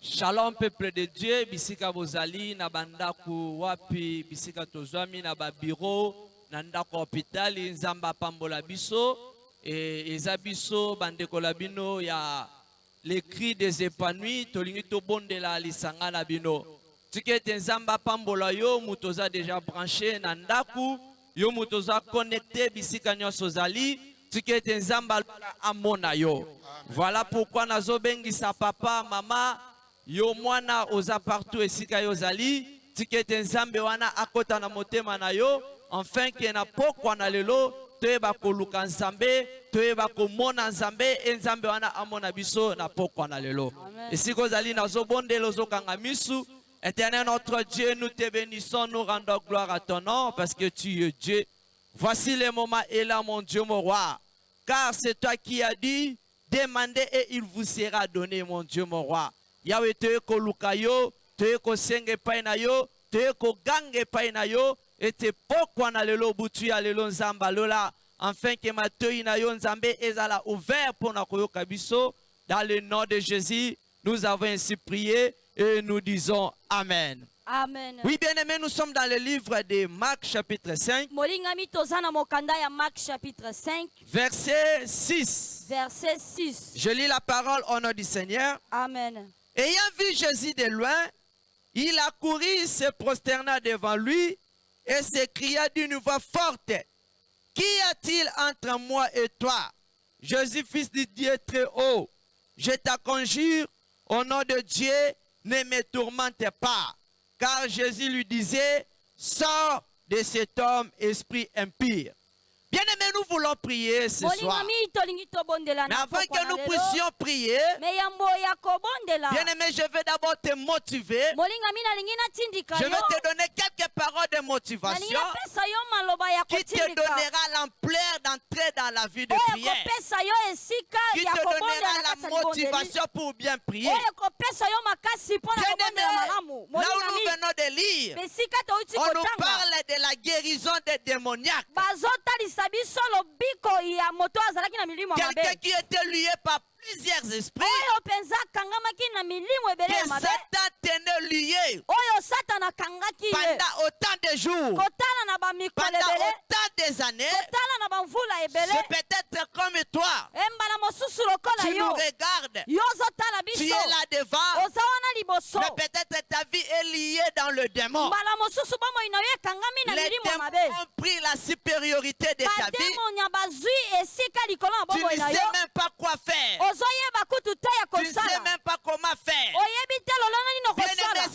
Shalom peuple de Dieu bisika bozali na ba ndaku wapi bisika tozwami na ba bureau na ndaku ya hopitali nzambe apambola biso et eza biso ba ndeko na bino ya les cris des epanouis tolingi tobondela lisanga na bino tika ete nzambe apambola yo mutu oza dejà branche na ndaku Yo mutu oza connecte bisika nionso ozali, tika ete Nzambe alola amona yo. Voilà pourquoi nazo bengisa papa, mama, yo muana oza partout esika yo ozali, tika ete Nzambe wana akota na motema na yo, enfin que na pokwa na lelo toyeba koluka Nzambe, toyeba komona Nzambe et Nzambe wana amona biso na pokwa na lelo. Esika ozali nazo bondela ozokanga misu, Eternel notre Dieu nous te benissons nous rendons gloire à ton nom parce que tu es Dieu voici le moment est là mon Dieu mon roi car c'est toi qui as dit demandez et il vous sera donne mon Dieu mon roi Yahweh toye koluka yo toye kosenga epai na yo toye koganga epai na yo ete pokwa na lelo butu ya lelo Nzambe ya lola enfin que matoyi na yo Nzambe ezala ouvert pona koyoka biso dans le nom de Jesus. nous avons ainsi prié et nous disons amen Amen. Oui, bien aimé, nous sommes dans le livre de Marc chapitre 5. Marc chapitre 5. Verset 6. Verset 6. Je lis la parole au nom du Seigneur. Amen. Ayant vu Jésus de loin, il accourut, se prosterna devant lui et s'écria d'une voix forte, « qui a-t-il entre moi et toi, Jésus, fils de Dieu très haut Je t'acconjure, au nom de Dieu, ne me tourmente pas. » Car Jésus lui disait, « Sors de cet homme, esprit impur. » Bien-aimés, nous voulons prier ce soir. Mais avant que nous puissions prier, bien-aimés, je veux d'abord te motiver. Je vais te donner quelques paroles de motivation ekopesa yo maloba ya kotindika, oyo ekopesa yo esika ya kobondela na kati ya libondeli, oyo ekopesa yo makasi mpo na kobondela malamu. Molingami, esika touti kotanga, bazotalisa biso lobiko ya moto oyo azalaki na milimo mabe. plusieurs esprits. Oyo mpenza akangamaki na milimo ebele ya mabe. Que Satan tenait lié. Oyo Satana akangaki ye. Pendant autant de jours. Kotala na ba mikolo ebele. Pendant autant des annees. Kotala na ba mvula ebele. C'est peut-être comme toi. Et mbala mosusu lokola yo. Tu nous regardes. Yo ozo tala biso. Tu es là devant. Oza wana liboso. Mais peut-être ta vie est liée dans le démon. Mbala mosusu bomoi na yo ekangami na milimo ya mabe. Les démons ont pris la supériorité de ta vie. ozui esika likolo na bomoi na yo, ozoyeba kutu te ya kosala, oyebi te lolenge nini okosala.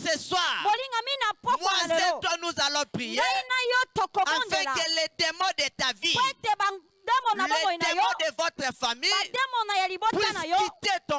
Molingami na mpokwa na lelo, ngai na yo tokobondela mpo ete bademo na bomoi na yo, bademo na ya libota na yo,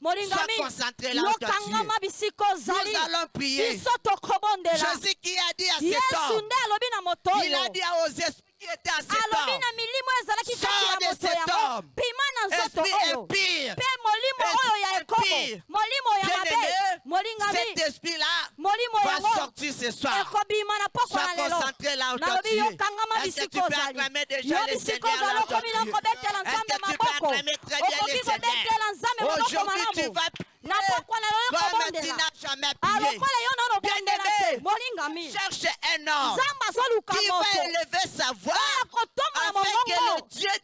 Molingami, yokangama bisika ozali. Biso tokobondela. Yesu nde alobi na moto oyo. Alobi na milimo ezalaki kati na moto yango, Bima na nzoto oyo. Mpe molimo oyo ya ekobo, molimo ya mabe, molingami, Molimo yango ekobima na pokwa na lelo. Nalobi yo, kangama bisika ozali. Yo bisika ozali, okomi na kobetela Nzambe maboko? Okoki kobetela Nzambe maboko malamu? Na pokwa na lelo kobondela. A lokola yo nano obondela te, molingami. Nzambe azoluka moto oyo akotombola mongongo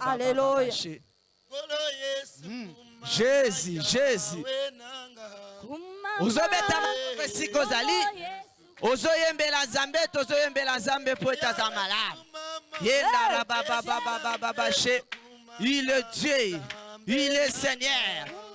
Alléluia. Jésus, Jésus. Ozobeta esika ozali. Ozoyembela Nzambe, tozoyembela Nzambe mpo ete aza malamu. Yendara baba baba baba bashe. Il est Dieu. Il est Seigneur.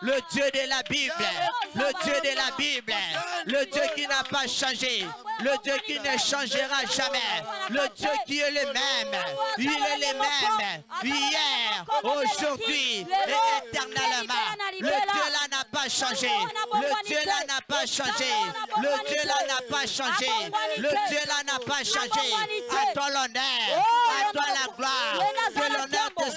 le Dieu de la Bible, le Dieu de la Bible, le Dieu qui n'a pas changé, le Dieu qui ne changera jamais, le Dieu qui est le même, il est le même, hier, aujourd'hui et éternellement, le Dieu le Dieu là n'a pas changé. Le Dieu là n'a pas changé. Le Dieu là n'a pas changé. À toi l'honneur. Oh, à toi la gloire. Que l'honneur te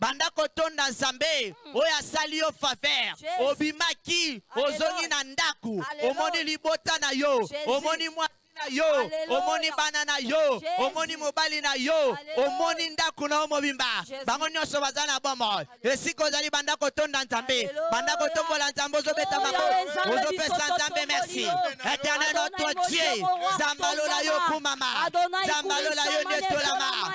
Banda kotonda Nzambe oyo asali yo faveur, obimaki ozongi na ndaku, omoni libota na yo, omoni mwasi na yo, omoni bana na yo, omoni mobali na yo, omoni ndaku na yo mobimba, bango nionso baza na bomoi, esika ozali banda kotonda Nzambe, banda kotombola Nzambe, ozo beta maboko, ozo pesa Nzambe merci, Eternel notre Dieu, Nzambe ya lola yo kumama, Nzambe ya lola yo netolama,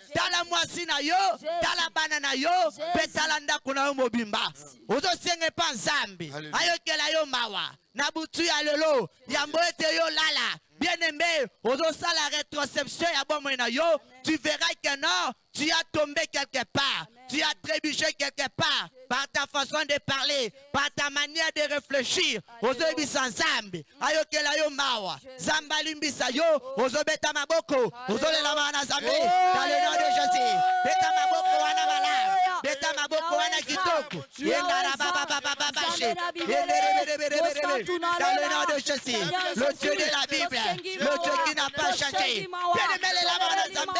tala mwasi na yo, tala bana na yo, pe tala ndako na yo mobimba. Ozo senga epa Nzambe ayokela yo mawa na butu ya lelo, yambo ete yo olala. Bien-aime, ozo sala retroception ya bomoi na yo, tu verras que non, tu as tombe quelque part, tu as trebuche quelque part par ta façon de parler. par ta manière de reflechir ozo yebisa nzambe ayokela yo mawa nzambe alimbisa yo ozo beta maboko ozo lela mawa na zambe dans le nom de Jesus beta maboko wana malamu beta maboko wana kitoko yengara baba baba baba she dans le nom de Jésus le Dieu de la Bible le Dieu qui n'a pas changé bien aimé les lamans na zambe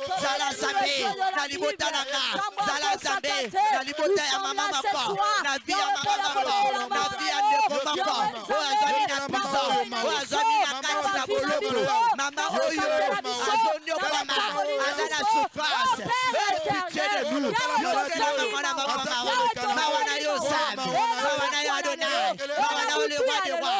zala nzambe na libota na nga zala nzambe na libota ya mama moko na vi ya mama moko na vi ya ndeko moko oyo azwami na prison oyo azwami na kati na boloko mama oyo azonyokwama aza na souffrance pitié de nous yozelama mwana mama mawa mawa na yo zambi mawa na yo adonai mawa na yo le roi de roi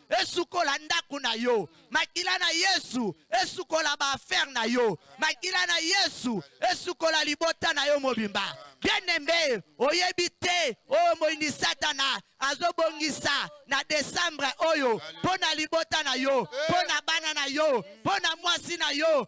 esukola ndaku na yo makila na yesu esukola ba affaire na yo makila na yesu esukola libota na yo mobimba bien aime oyebi te oyo moyini satana azo bongisa na decembre oyo pona libota na yo pona bana na yo pona mwasi na yo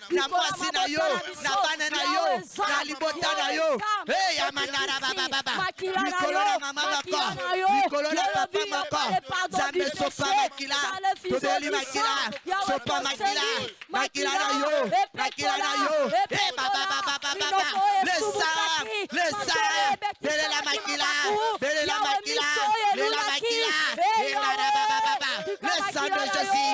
na mwasi na yo, na bana na yo, na libota na yo. Hey, ya manara baba baba. Likolo na mama moko, likolo na papa moko. Zambe sopa makila, tobeli makila, sopa makila, makila na yo, makila na yo. Hey, baba baba baba baba. Le sang, le sang, belela makila, belela makila, belela makila. Hey, manara baba baba. Le sang de Jésus,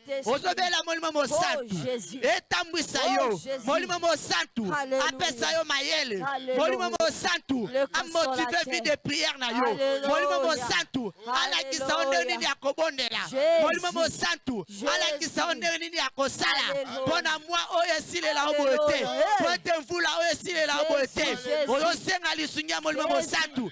Ozobela molimo mosantu etambwisa yo molimo mosantu apesa yo mayele molimo mosantu amotive vie de prière na yo molimo mosantu alakisa yo ndenge nini ya kobondela molimo mosantu alakisa yo ndenge nini ya kosala mpo na mwa oyo esilela yo boye te mpo ete mvula oyo esilela yo boye te oyosenga lisungi ya molimo mosantu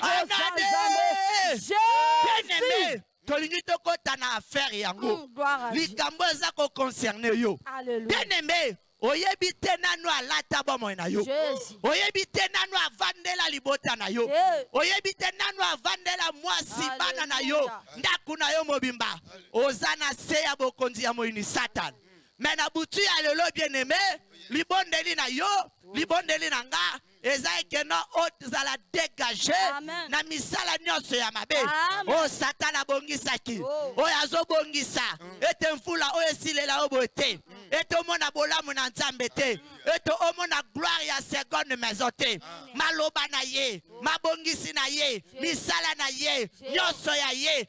Aza Nzambe. Jesus. tolingi tokota na affaire yango mm, likambo eza ko concerne yo teneme oyebi te nanu alata bomoi na yo oyebi te nanu avandela libota na yo oyebi te nanu avandela mwasi bana na yo ndako na yo mobimba oza na se ya bokonzi ya moyini satana me na butu ya lelo bien aime libondeli na yo libondeli na nga Eza ekeno o zala degage na misala nionso ya mabe oyo Satan a bongisaki, oyo azo bongisa ete mvula oyo esilela yo boye te, ete omona bolamu na Nzambe te, ete omona gloire ya seconde maison te. Maloba na ye, mabongisi na ye, misala na ye, nionso ya ye.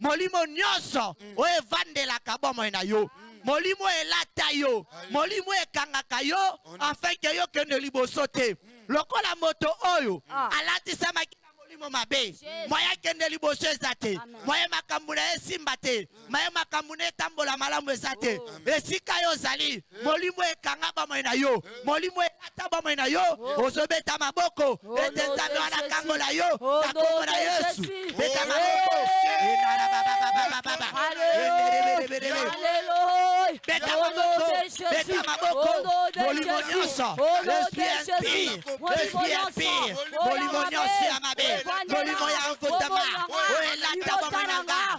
Molimo nyonso oyo evandelaka bomoi na yo, molimo oyo elata yo, molimo oyo ekangaka yo afin que yo okende liboso te, lokola moto oyo alatisamaki na molimo mabe, moyen akende liboso eza te, moyen makambu na ye esimba te, moyen makambu na ye etambola malamu eza te, esika yo ozali Molimo ekanga bomoi na yo. Molimo elata bomoi na yo. Ozo beta maboko ete Nzambe wana akangola yo na kombo na Yesu. Beta maboko. Beta maboko. Beta maboko. Molimo nyonso. Esprit impur. Molimo nyonso ya mabe. Molimo ya nkutama. Oyo elata bomoi na nga.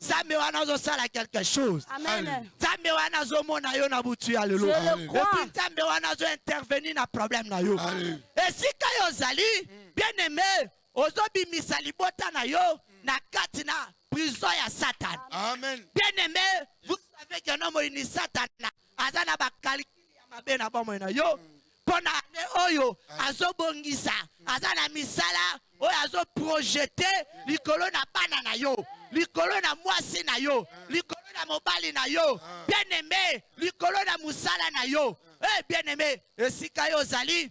Nzambe wana azo sala quelque chose. Amen. Nzambe wana azo mona yo na butu ya lelo. Et puis Nzambe wana azo intervenir na problème na yo. Esika yo ozali, mm. bien aimé, ozo bimisa libota na yo mm. na kati na prison ya Satan. Amen. Bien aimé, vous savez que nom ni Satan aza na ba calcul ya mabe na bomoi na yo po na annee oyo azo bongisa aza na misala oyo azo projete likolo na bana na yo likolo na muasi na yo likolo na mobali na yo bien aime likolo na musala na yo eh bien aime esika yo ozali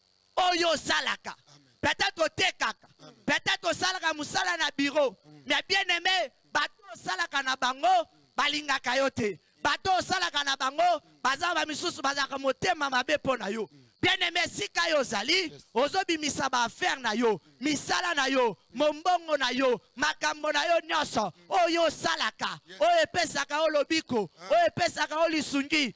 oyo osalaka peut etre otekaka peut etre osalaka musala na bureau mais bien aime batu oyo osalaka na bango balingaka yo te batu oyo osalaka na bango baza ba misusu bazalaka motema mabe pona yo bien aime esika yo ozali ozo bimisa ba affaire na yo misala na yo mombongo na yo makambo na yo nionso oyo osalaka oyo epesaka yo lobiko oyo epesaka yo lisungi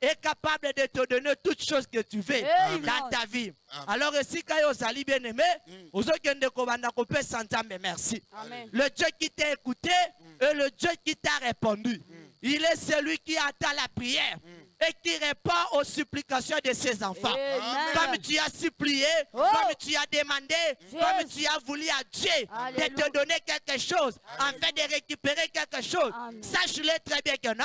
est capable de te donner toutes choses que tu veux Amen. dans ta vie. Amen. Alors si Kayosali bien aimé, mm. merci. Amen. Le Dieu qui t'a écouté mm. et le Dieu qui t'a répondu, mm. il est celui qui attend la prière. Mm et qui répond aux supplications de ses enfants. Comme tu as supplié, oh. comme tu as demandé, comme tu as voulu à Dieu de te donner quelque chose, en afin de récupérer quelque chose. Sache-le très bien que non,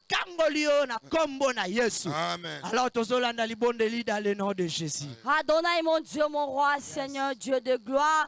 tangoli yo na kombo na yesu Amen. alors tozo landa libondeli dans le nom de jesus. Adonai mon Dieu mon roi seigneur Dieu de gloire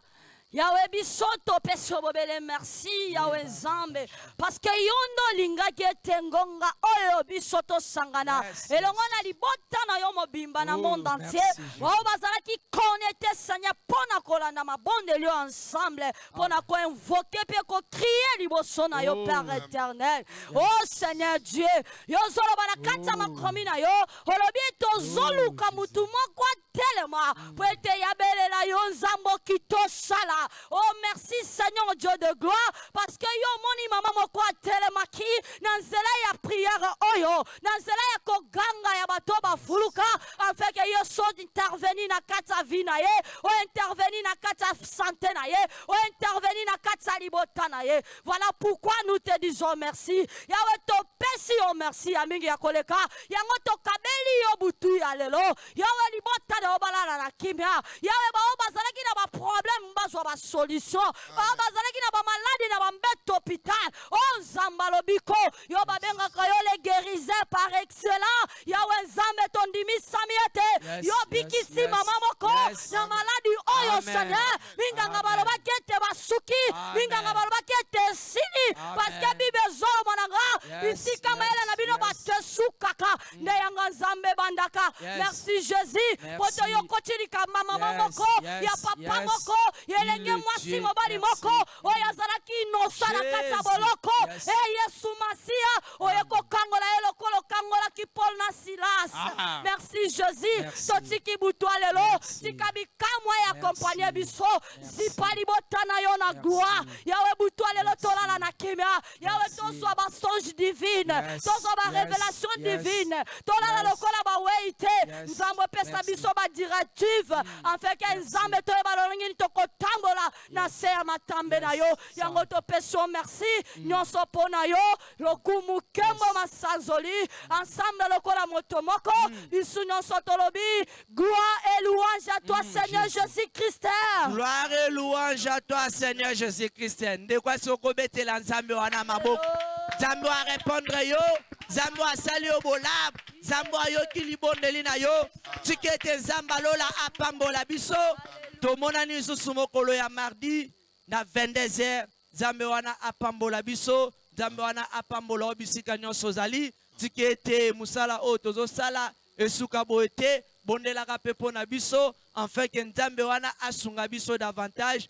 Yahweh biso topesi yo bobele merci Yahweh nzambe parce que yo nde olingaki ete ngonga oyo biso tosangana elongo na libota na yo mobimba na oh, monde entier baoyo bazalaki connecte seigneur mpo na kolanda mabondeli oyo ensemble pona ko invoquer pe ko crier liboso na yo Père Eternel. Oh Seigneur Dieu, yo ozoloba na kati ya makomi na yo, olobi tozoluka mutu moko atelema po ete yabelela yo Nzambe okitosala. Oh merci Seigneur Dieu de gloire parce que yo omoni mama moko atelemaki na nzela ya prière oyo na nzela ya koganga ya bato oyo bafuluka afin que yo so intervenir na kati ya vie na ye, o intervenir na kati ya sante na ye, o intervenir na kati ya libota na ye. Voilà pourquoi nous te disons merci Yahweh topesi yo merci ya mingi ya koleka yango tokabeli yo butu ya lelo Yahweh libota na yo balala na kimia Yahweh baoyo bazalaki na ba problème bazwa ba solution baoyo bazalaki na ba malade na ba mbeto hôpital oh Nzambe alobi ko Yo babengaka yo le gueriseur par excellent Yaweh Nzambe tondimi sami ete yo obikisi maman moko na maladi oyo Seigneur minganga balobaki ete basuki minganga balobaki ete esili parce que bible ezoloba na nga bisika mayele na bino bato esukaka nde yanga Nzambe ebandaka merci Jesus poto yo okoti likamba maman moko ya papa moko ya elenge mwasi mobali moko oyo azalaki inosa na kati ya boloko. E Yesu Masiya, oye kokangola ye lokola okangolaki Paul na Silas. Merci Jesus. Totiki butu ya lelo. Tika bikamwa e accompagner biso. Zipa libota na yo na gloire. Yahweh, butu ya lelo tolala na kimia. Yahweh, tozwa ba songe divine. Tozwa ba revelation divine. Tolala lokola ba weyi te. Nzambe, pesa biso ba directive afin que Nzambe toyeba lolenge nini tokotambola. na se ya matambe na yo, yango topesi yo merci, nionso po na yo, lokumu, kembo, masanzoli, ensemble lokola moto moko, bisu nionso tolobi, Gloire et louange à toi Seigneur Jesus Christ. Gloire et louange à toi Seigneur Jesus Christ, ndeko asi okobetela Nzambe wana maboko, Nzambe oa repondre yo, Nzambe oa sali yo bolamu, Nzambe ayoki libondeli na yo tika ete Nzambe ya lola apambola biso tomonani lisusu mokolo ya mardi na 22 heures Nzambe wana apambola biso Nzambe wana apambola yo bisika nionso ozali tika ete mosala oyo tozosala esuka boye te bondelaka pe pona biso enfin que Nzambe wana asunga biso davantage